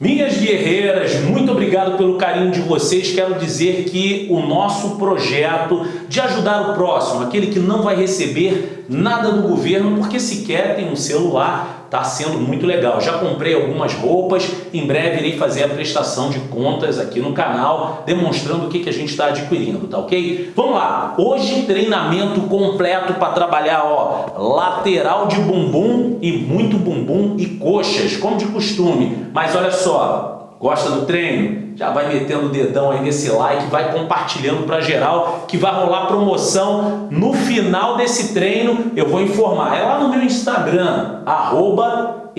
Minhas guerreiras, muito obrigado pelo carinho de vocês. Quero dizer que o nosso projeto de ajudar o próximo, aquele que não vai receber nada do governo porque sequer tem um celular, Está sendo muito legal. Já comprei algumas roupas, em breve irei fazer a prestação de contas aqui no canal, demonstrando o que, que a gente está adquirindo, tá ok? Vamos lá, hoje treinamento completo para trabalhar, ó, lateral de bumbum e muito bumbum e coxas, como de costume. Mas olha só, Gosta do treino? Já vai metendo o dedão aí nesse like, vai compartilhando para geral que vai rolar promoção no final desse treino. Eu vou informar. É lá no meu Instagram, arroba.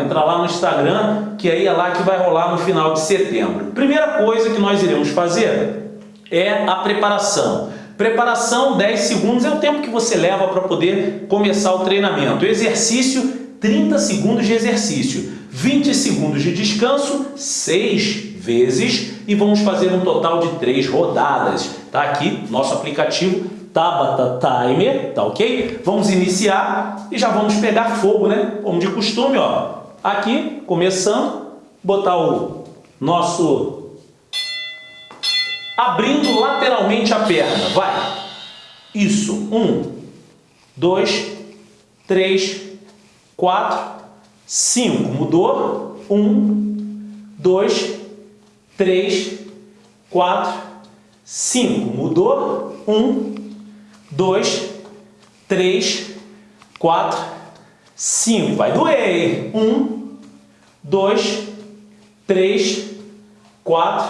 Entra lá no Instagram, que aí é lá que vai rolar no final de setembro. Primeira coisa que nós iremos fazer é a preparação. Preparação, 10 segundos, é o tempo que você leva para poder começar o treinamento. exercício, 30 segundos de exercício. 20 segundos de descanso, 6 vezes e vamos fazer um total de 3 rodadas. Tá aqui nosso aplicativo Tabata Timer, tá ok? Vamos iniciar e já vamos pegar fogo, né? Como de costume, ó. Aqui, começando, botar o nosso... Abrindo lateralmente a perna, vai. Isso, um, dois, três, quatro, 5. Mudou? 1, 2, 3, 4, 5. Mudou? 1, 2, 3, 4, 5. Vai doer. 1, 2, 3, 4,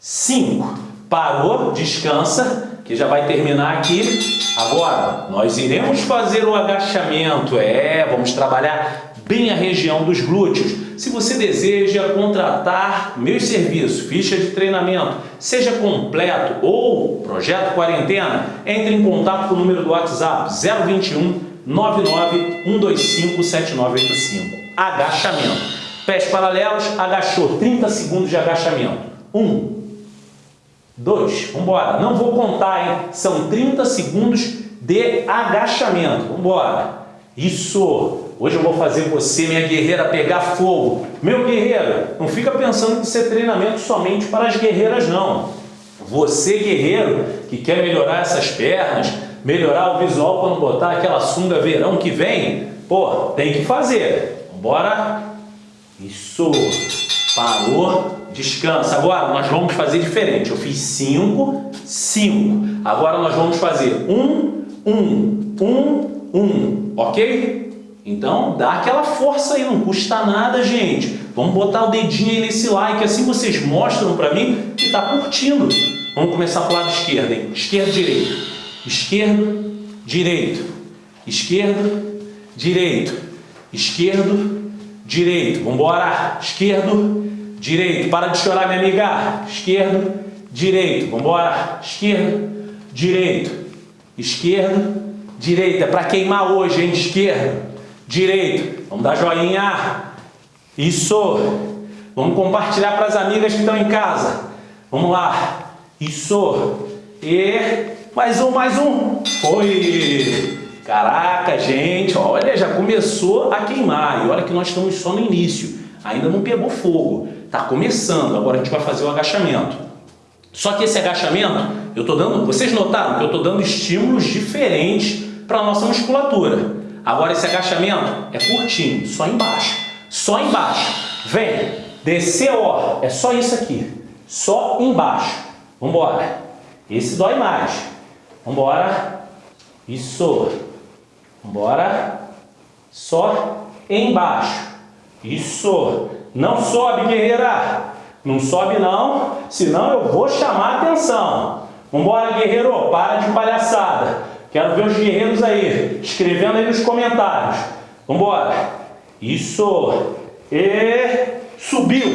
5. Parou, descansa, que já vai terminar aqui. Agora, nós iremos fazer o agachamento. É, vamos trabalhar bem a região dos glúteos. Se você deseja contratar meus serviços, ficha de treinamento, seja completo ou projeto quarentena, entre em contato com o número do WhatsApp 021 99 125 7985. Agachamento. Pés paralelos, agachou, 30 segundos de agachamento. 1, 2, vamos embora. Não vou contar, hein? São 30 segundos de agachamento. Vamos embora. Isso. Hoje eu vou fazer você, minha guerreira, pegar fogo. Meu guerreiro, não fica pensando que isso é treinamento somente para as guerreiras, não. Você, guerreiro, que quer melhorar essas pernas, melhorar o visual quando botar aquela sunga verão que vem, pô, tem que fazer. Bora? Isso. Parou. Descansa. Agora nós vamos fazer diferente. Eu fiz cinco, cinco. Agora nós vamos fazer um, um, um, um. Ok? Então, dá aquela força aí, não custa nada, gente. Vamos botar o dedinho aí nesse like, assim vocês mostram para mim que tá curtindo. Vamos começar pro lado esquerdo, hein? Esquerdo, direito. Esquerdo, direito. Esquerdo, direito. Esquerdo, direito. Vamos. Esquerdo, direito. Para de chorar, minha amiga. Esquerdo, direito. Vamos. Esquerdo, direito. Esquerdo, direito. É para queimar hoje, hein? Esquerdo direito. Vamos dar joinha. Isso. Vamos compartilhar para as amigas que estão em casa. Vamos lá. Isso. E mais um, mais um. Foi. Caraca, gente, olha, já começou a queimar. E olha que nós estamos só no início. Ainda não pegou fogo. Está começando. Agora a gente vai fazer o agachamento. Só que esse agachamento, eu estou dando... Vocês notaram que eu estou dando estímulos diferentes para a nossa musculatura. Agora esse agachamento é curtinho, só embaixo. Só embaixo. Vem. Desceu, ó. É só isso aqui. Só embaixo. Vambora. Esse dói mais. Vambora. Isso. Vambora. Só embaixo. Isso. Não sobe, guerreira. Não sobe não, senão eu vou chamar a atenção. Vambora, guerreiro. Para de palhaçada. Quero ver os guerreiros aí, escrevendo aí nos comentários. Vambora. Isso. E subiu.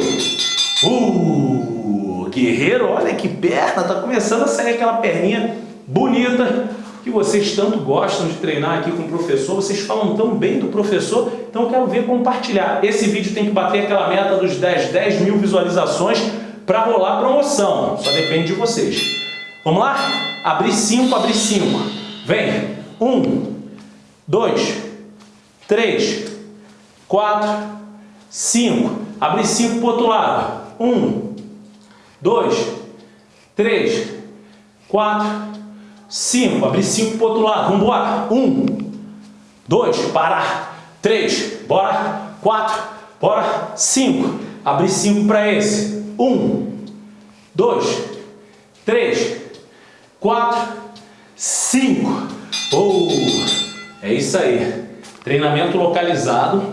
Uh, guerreiro, olha que perna. Tá começando a sair aquela perninha bonita que vocês tanto gostam de treinar aqui com o professor. Vocês falam tão bem do professor. Então eu quero ver compartilhar. Esse vídeo tem que bater aquela meta dos 10, 10 mil visualizações para rolar promoção. Só depende de vocês. Vamos lá? Abrir 5, abrir 5. Vem. Um, dois, três, quatro, 5. Abre 5 para o outro lado. 1, 2, 3, 4, 5. Abre 5 para o outro lado. Vamos embora. 1, 2, parar. 3, bora. 4, bora. 5. Abre 5 para esse. 1, 2, 3, 4, 5. Oh, é isso aí. Treinamento localizado,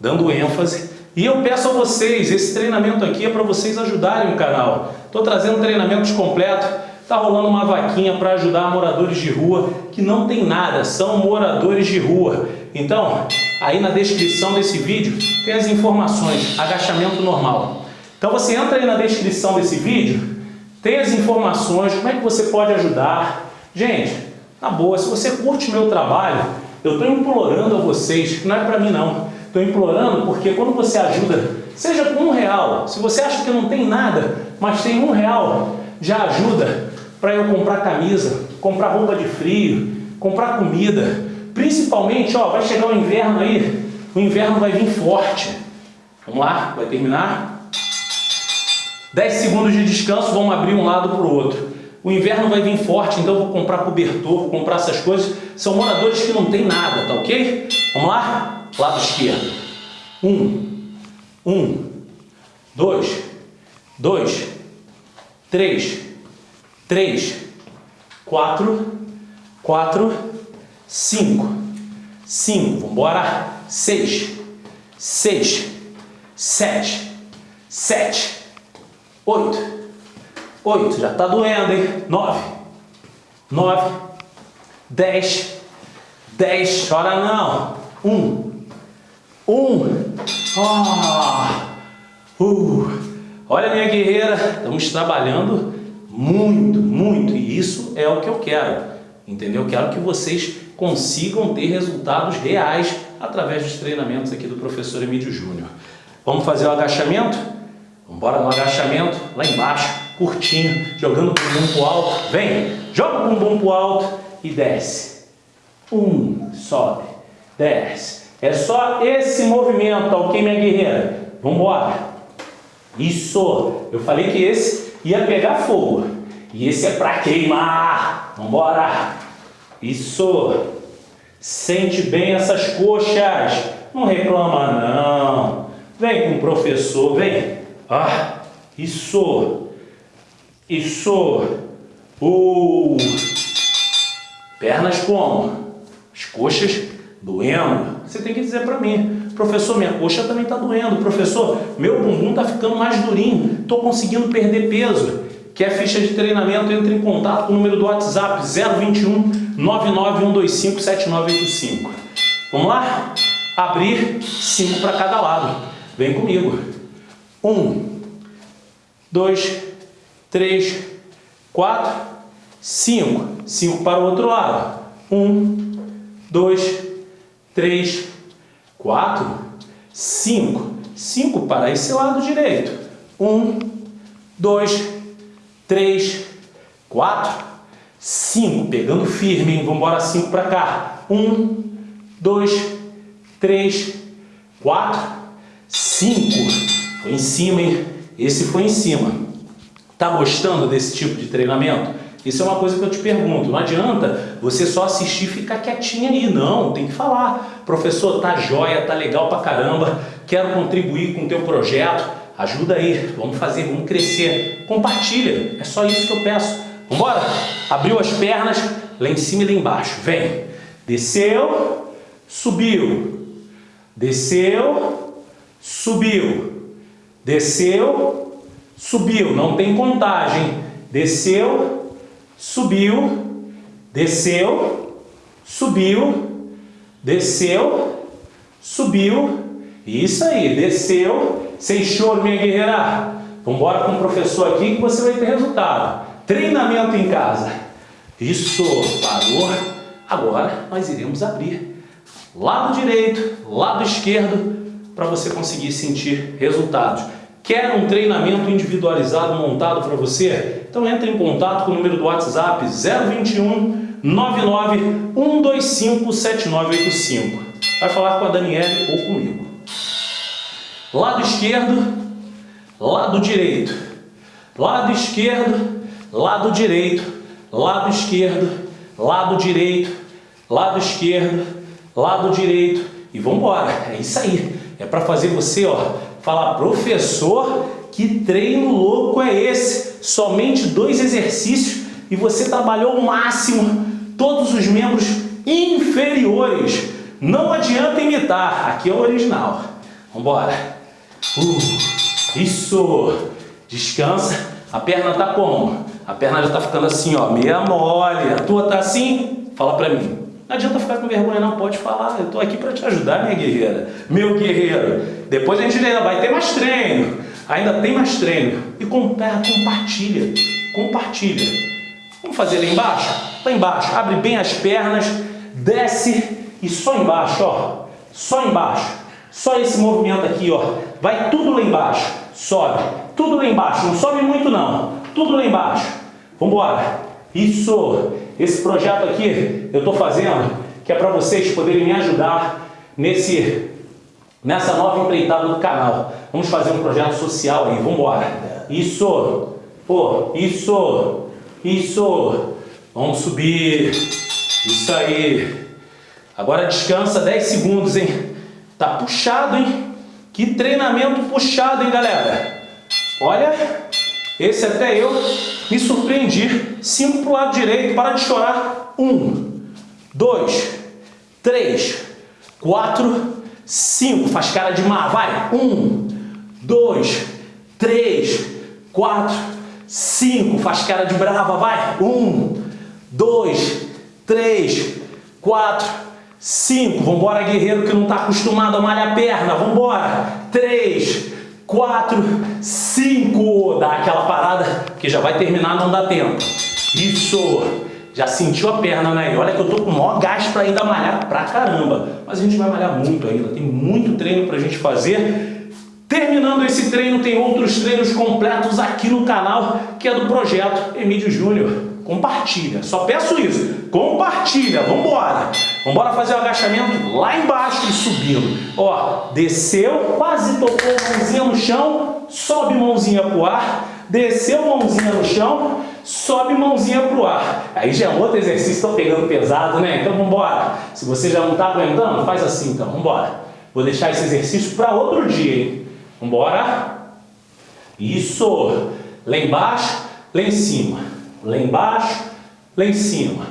dando ênfase. E eu peço a vocês, esse treinamento aqui é para vocês ajudarem o canal. Estou trazendo treinamentos completos. Está rolando uma vaquinha para ajudar moradores de rua que não tem nada, são moradores de rua. Então, aí na descrição desse vídeo tem as informações, agachamento normal. Então você entra aí na descrição desse vídeo, tem as informações, como é que você pode ajudar. Gente, na boa, se você curte meu trabalho, eu estou implorando a vocês, não é para mim não, estou implorando porque quando você ajuda, seja com um real, se você acha que não tem nada, mas tem um real, já ajuda para eu comprar camisa, comprar roupa de frio, comprar comida, principalmente, ó, vai chegar o inverno aí, o inverno vai vir forte. Vamos lá, vai terminar? 10 segundos de descanso, vamos abrir um lado para o outro. O inverno vai vir forte, então vou comprar cobertor, vou comprar essas coisas. São moradores que não tem nada, tá ok? Vamos lá? Lado esquerdo. Um, um, dois, dois, três, três, quatro, quatro, cinco, cinco, vamos seis, seis, sete, sete, oito, Oito, já está doendo, hein? Nove, nove, dez, dez, chora não. Um, um, ah, uh. Olha minha guerreira, estamos trabalhando muito, muito, e isso é o que eu quero, entendeu? Quero que vocês consigam ter resultados reais através dos treinamentos aqui do professor Emílio Júnior. Vamos fazer o agachamento? Vamos embora no agachamento, lá embaixo curtinho, jogando o bumbum pro alto. Vem, joga o bumbum pro alto e desce. Um, sobe, desce. É só esse movimento, ok, minha guerreira? Vamos embora. Isso. Eu falei que esse ia pegar fogo. E esse é para queimar. Vamos embora. Isso. Sente bem essas coxas. Não reclama não. Vem com o professor, vem. Ah, isso. Isso. Uh. Pernas como? As coxas doendo. Você tem que dizer para mim, professor, minha coxa também está doendo. Professor, meu bumbum está ficando mais durinho. Estou conseguindo perder peso. Quer ficha de treinamento? Entre em contato com o número do WhatsApp 021 99125 7985. Vamos lá? Abrir cinco para cada lado. Vem comigo. Um, dois, 3, 4, 5. 5 para o outro lado. 1, 2, 3, 4, 5. 5 para esse lado direito. 1, 2, 3, 4, 5. Pegando firme, hein? Vamos embora 5 para cá. 1, 2, 3, 4, 5. Foi em cima, hein? Esse foi em cima. Está gostando desse tipo de treinamento? Isso é uma coisa que eu te pergunto. Não adianta você só assistir e ficar quietinho aí. Não, tem que falar. Professor, tá jóia, tá legal pra caramba. Quero contribuir com o teu projeto. Ajuda aí. Vamos fazer, vamos crescer. Compartilha. É só isso que eu peço. Vambora? Abriu as pernas, lá em cima e lá embaixo. Vem. Desceu, subiu. Desceu, subiu. Desceu, subiu, não tem contagem. Desceu, subiu, desceu, subiu, desceu, subiu. Isso aí, desceu, sem choro, minha guerreira. Vamos embora com o professor aqui que você vai ter resultado. Treinamento em casa. Isso, parou. Agora nós iremos abrir lado direito, lado esquerdo, para você conseguir sentir resultados. Quer um treinamento individualizado montado para você? Então entre em contato com o número do WhatsApp 021 99 125 7985. Vai falar com a Daniele ou comigo. lado esquerdo, lado direito, lado esquerdo, lado direito, lado esquerdo, lado direito, lado esquerdo, lado direito e vamos embora. É isso aí. É para fazer você, ó, falar professor, que treino louco é esse? Somente dois exercícios e você trabalhou o máximo todos os membros inferiores. Não adianta imitar, aqui é o original. Vamos embora. Uh, isso. Descansa. A perna tá como? A perna já tá ficando assim, ó, meia mole. A tua tá assim? Fala pra mim. Não adianta ficar com vergonha não, pode falar. Eu tô aqui para te ajudar, minha guerreira. Meu guerreiro. Depois a gente ainda vai ter mais treino. Ainda tem mais treino. E compartilha. Compartilha. Vamos fazer lá embaixo? Lá embaixo. Abre bem as pernas. Desce. E só embaixo, ó. Só embaixo. Só esse movimento aqui, ó. Vai tudo lá embaixo. Sobe. Tudo lá embaixo. Não sobe muito não. Tudo lá embaixo. Vamos embora. Isso. Esse projeto aqui eu estou fazendo que é para vocês poderem me ajudar nesse, nessa nova empreitada do canal. Vamos fazer um projeto social aí, vamos embora. Isso, pô, isso, isso. Vamos subir. Isso aí. Agora descansa 10 segundos, hein? Tá puxado, hein? Que treinamento puxado, hein, galera? Olha, esse até eu me surpreendi. Cinco para o lado direito, para de chorar. Um, dois, três, quatro, cinco. Faz cara de mar, vai. Um, dois, três, quatro, cinco. Faz cara de brava, vai. Um, dois, três, quatro, cinco. Vambora, guerreiro que não está acostumado a malhar a perna. Vambora. Três, quatro, cinco. Dá aquela parada que já vai terminar, não dá tempo. Isso. Já sentiu a perna, né? E olha que eu tô com o maior gás para ainda malhar pra caramba. Mas a gente vai malhar muito ainda. Tem muito treino pra gente fazer. Terminando esse treino, tem outros treinos completos aqui no canal, que é do projeto Emílio Júnior. Compartilha, só peço isso. Compartilha, vambora. Vambora fazer o agachamento lá embaixo e subindo. Ó, desceu, quase tocou mãozinha no chão, sobe mãozinha pro ar, desceu mãozinha no chão, sobe mãozinha pro ar. Aí já é outro exercício, estão pegando pesado, né? Então vamos embora. Se você já não está aguentando, faz assim então, vamos embora. Vou deixar esse exercício para outro dia, hein? Vamos embora. Isso. Lá embaixo, lá em cima. Lá embaixo, lá em cima.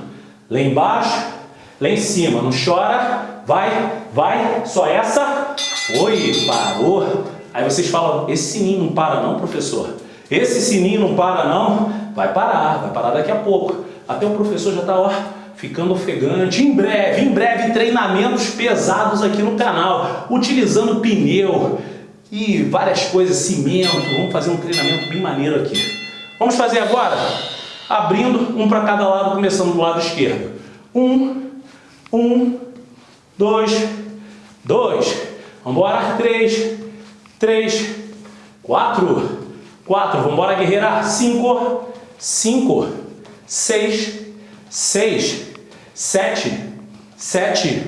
Lá embaixo, lá em cima. Não chora. Vai, vai. Só essa. Foi, parou. Aí vocês falam, esse sininho não para não, professor? Esse sininho não para não? Vai parar, vai parar daqui a pouco. Até o professor já está ficando ofegante. Em breve, em breve, treinamentos pesados aqui no canal, utilizando pneu e várias coisas, cimento. Vamos fazer um treinamento bem maneiro aqui. Vamos fazer agora? Abrindo um para cada lado, começando do lado esquerdo. Um, um, dois, dois. Vamos embora. Três, três, quatro, quatro. Vamos embora, guerreira. Cinco, cinco, seis, seis, sete, sete,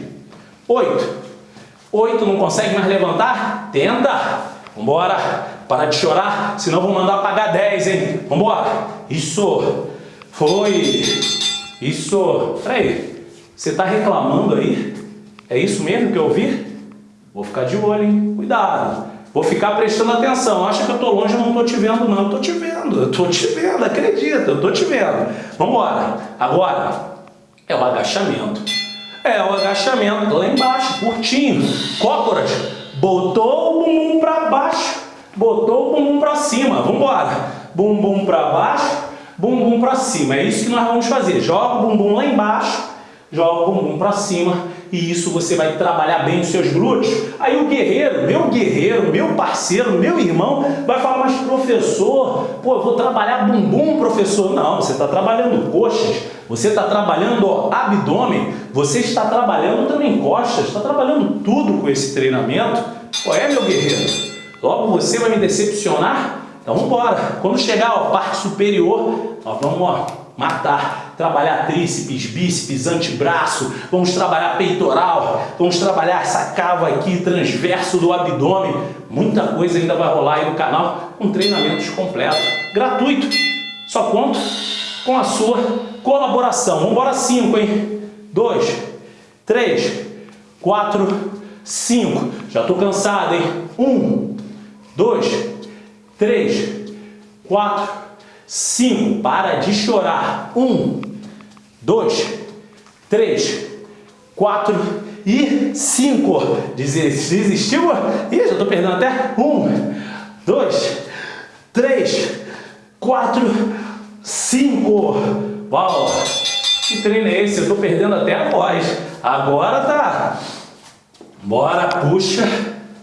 oito. Oito, não consegue mais levantar? Tenta. Vambora. Para de chorar, senão vou mandar pagar 10, hein? Vambora. Isso. Foi. Isso. Peraí. Você está reclamando aí? É isso mesmo que eu ouvi? Vou ficar de olho, hein? Cuidado. Vou ficar prestando atenção. Acha que eu estou longe não estou te vendo, não. Estou te vendo. Eu estou te vendo, acredita. Eu estou te vendo. Vamos embora. Agora é o agachamento. É o agachamento lá embaixo, curtinho. Cócoras. Botou o bumbum para baixo. Botou o bumbum para cima. Vamos embora. Bumbum para baixo, bumbum para cima. É isso que nós vamos fazer. Joga o bumbum lá embaixo, joga o bumbum para cima e isso você vai trabalhar bem os seus glúteos. Aí o guerreiro, meu guerreiro, meu parceiro, meu irmão, vai falar, mas professor, pô, eu vou trabalhar bumbum, professor. Não, você está trabalhando coxas, você está trabalhando abdômen, você está trabalhando também costas, está trabalhando tudo com esse treinamento. Qual é, meu guerreiro? Logo você vai me decepcionar? Então vamos embora. Quando chegar a parte superior, nós vamos ó, matar trabalhar tríceps, bíceps, antebraço, vamos trabalhar peitoral, vamos trabalhar essa cava aqui, transverso do abdômen. Muita coisa ainda vai rolar aí no canal com treinamentos completos, gratuito. Só conto com a sua colaboração. Vamos embora cinco, hein? Dois, três, quatro, cinco. Já estou cansado, hein? Um, dois, três, quatro, cinco. Para de chorar. Um, dois, três, quatro e cinco. Desistiu? Ih, já estou perdendo até. Um, dois, três, quatro, cinco. Uau! Que treino é esse? Eu estou perdendo até a voz. Agora tá. Bora, puxa,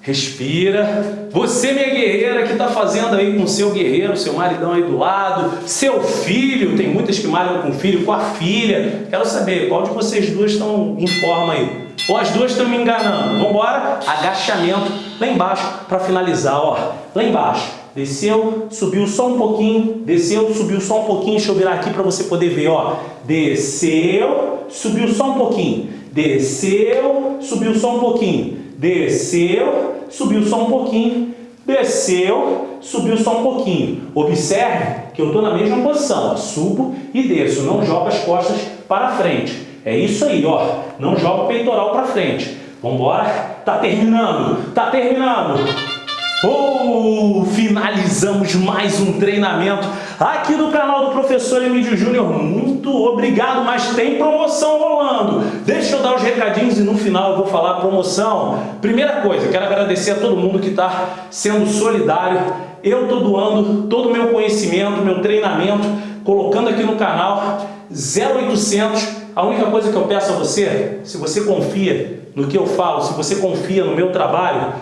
respira. Você, minha guerreira, que está fazendo aí com seu guerreiro, seu maridão aí do lado, seu filho, tem muitas que malham com o filho, com a filha. Quero saber qual de vocês duas estão em forma aí. Ou as duas estão me enganando. Vamos embora? Agachamento lá embaixo para finalizar, ó. Lá embaixo. Desceu, subiu só um pouquinho, desceu, subiu só um pouquinho. Deixa eu virar aqui para você poder ver, ó. Desceu, subiu só um pouquinho. Desceu, subiu só um pouquinho. Desceu, subiu só um pouquinho. Desceu, subiu só um pouquinho. Observe que eu estou na mesma posição. Ó. Subo e desço. Não jogo as costas para frente. É isso aí, ó. Não joga o peitoral para frente. Vamos embora? Tá terminando. Tá terminando. Oh, finalizamos mais um treinamento aqui do canal do Professor Emílio Júnior. Muito obrigado, mas tem promoção rolando. Deixa eu dar os recadinhos e no final eu vou falar promoção. Primeira coisa, quero agradecer a todo mundo que está sendo solidário. Eu estou doando todo o meu conhecimento, meu treinamento, colocando aqui no canal 0800. A única coisa que eu peço a você, se você confia no que eu falo, se você confia no meu trabalho,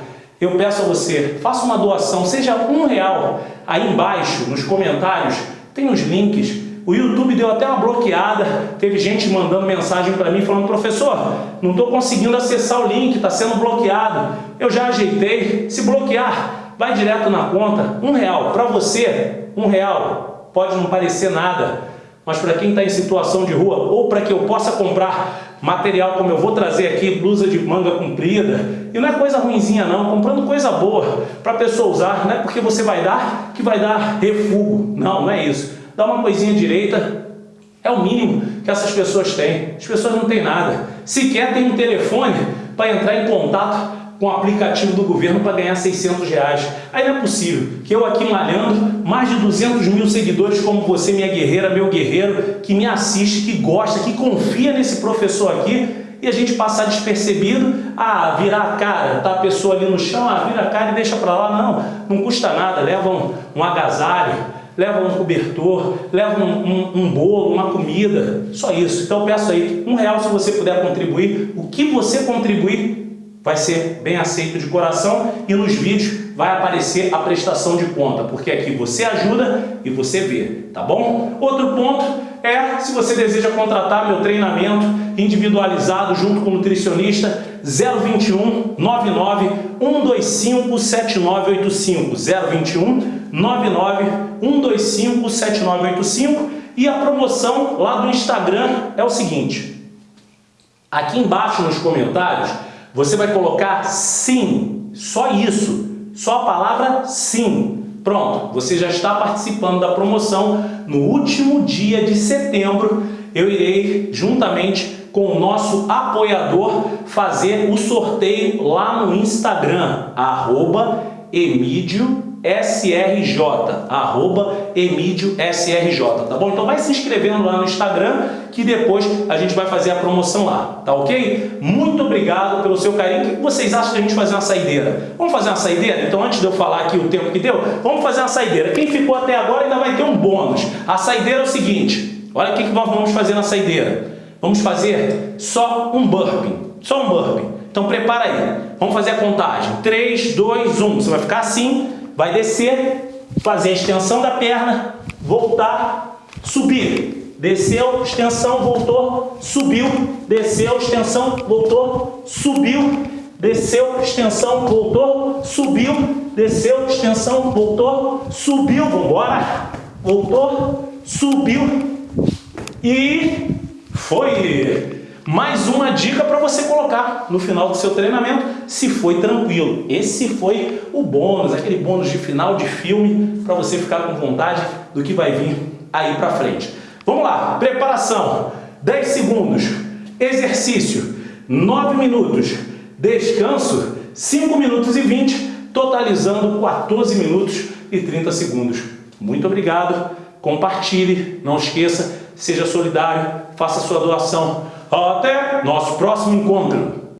eu peço a você, faça uma doação, seja um real. Aí embaixo, nos comentários, tem os links. O YouTube deu até uma bloqueada, teve gente mandando mensagem para mim falando, professor, não estou conseguindo acessar o link, está sendo bloqueado. Eu já ajeitei, se bloquear, vai direto na conta, um real. Para você, um real, pode não parecer nada, mas para quem está em situação de rua, ou para que eu possa comprar material como eu vou trazer aqui, blusa de manga comprida, e não é coisa ruinzinha não, comprando coisa boa para a pessoa usar, não é porque você vai dar que vai dar refugo, não, não é isso. Dá uma coisinha direita, é o mínimo que essas pessoas têm. As pessoas não têm nada. Sequer tem um telefone para entrar em contato com o aplicativo do governo para ganhar 600 reais. Aí não é possível que eu aqui malhando, mais de 200 mil seguidores como você, minha guerreira, meu guerreiro, que me assiste, que gosta, que confia nesse professor aqui, e a gente passar despercebido, ah, virar a cara, tá a pessoa ali no chão, ah, vira a cara e deixa para lá. Não, não custa nada, leva um, um agasalho, leva um cobertor, leva um, um, um, bolo, uma comida, só isso. Então eu peço aí, um real se você puder contribuir, o que você contribuir vai ser bem aceito de coração e nos vídeos vai aparecer a prestação de conta, porque aqui você ajuda e você vê, tá bom? Outro ponto é, se você deseja contratar meu treinamento individualizado junto com o nutricionista, 021 99 125 7985 021 99 125 7985 e a promoção lá do Instagram é o seguinte, aqui embaixo nos comentários você vai colocar sim, só isso, só a palavra sim. Pronto, você já está participando da promoção. No último dia de setembro, eu irei, juntamente com o nosso apoiador, fazer o sorteio lá no Instagram, arroba Emídio SRJ, arroba SRJ, tá bom? Então vai se inscrevendo lá no Instagram que depois a gente vai fazer a promoção lá, tá ok? Muito obrigado pelo seu carinho. O que vocês acham de a gente fazer uma saideira? Vamos fazer uma saideira? Então antes de eu falar aqui o tempo que deu, vamos fazer uma saideira. Quem ficou até agora ainda vai ter um bônus. A saideira é o seguinte, olha o que nós vamos fazer na saideira. Vamos fazer só um burpee, só um burpee. Então prepara aí, vamos fazer a contagem. 3, 2, 1. Você vai ficar assim, vai descer, fazer a extensão da perna, voltar, subir. Desceu, extensão, voltou, subiu, desceu, extensão, voltou, subiu, desceu, extensão, voltou, subiu, desceu, extensão, voltou, subiu, vamos embora, voltou, subiu, E foi mais uma dica para você colocar no final do seu treinamento, se foi tranquilo. Esse foi o bônus, aquele bônus de final de filme, para você ficar com vontade do que vai vir aí para frente. Vamos lá, preparação, 10 segundos, exercício, 9 minutos, descanso, 5 minutos e 20, totalizando 14 minutos e 30 segundos. Muito obrigado, compartilhe, não esqueça, seja solidário, faça sua doação. Até nosso próximo encontro!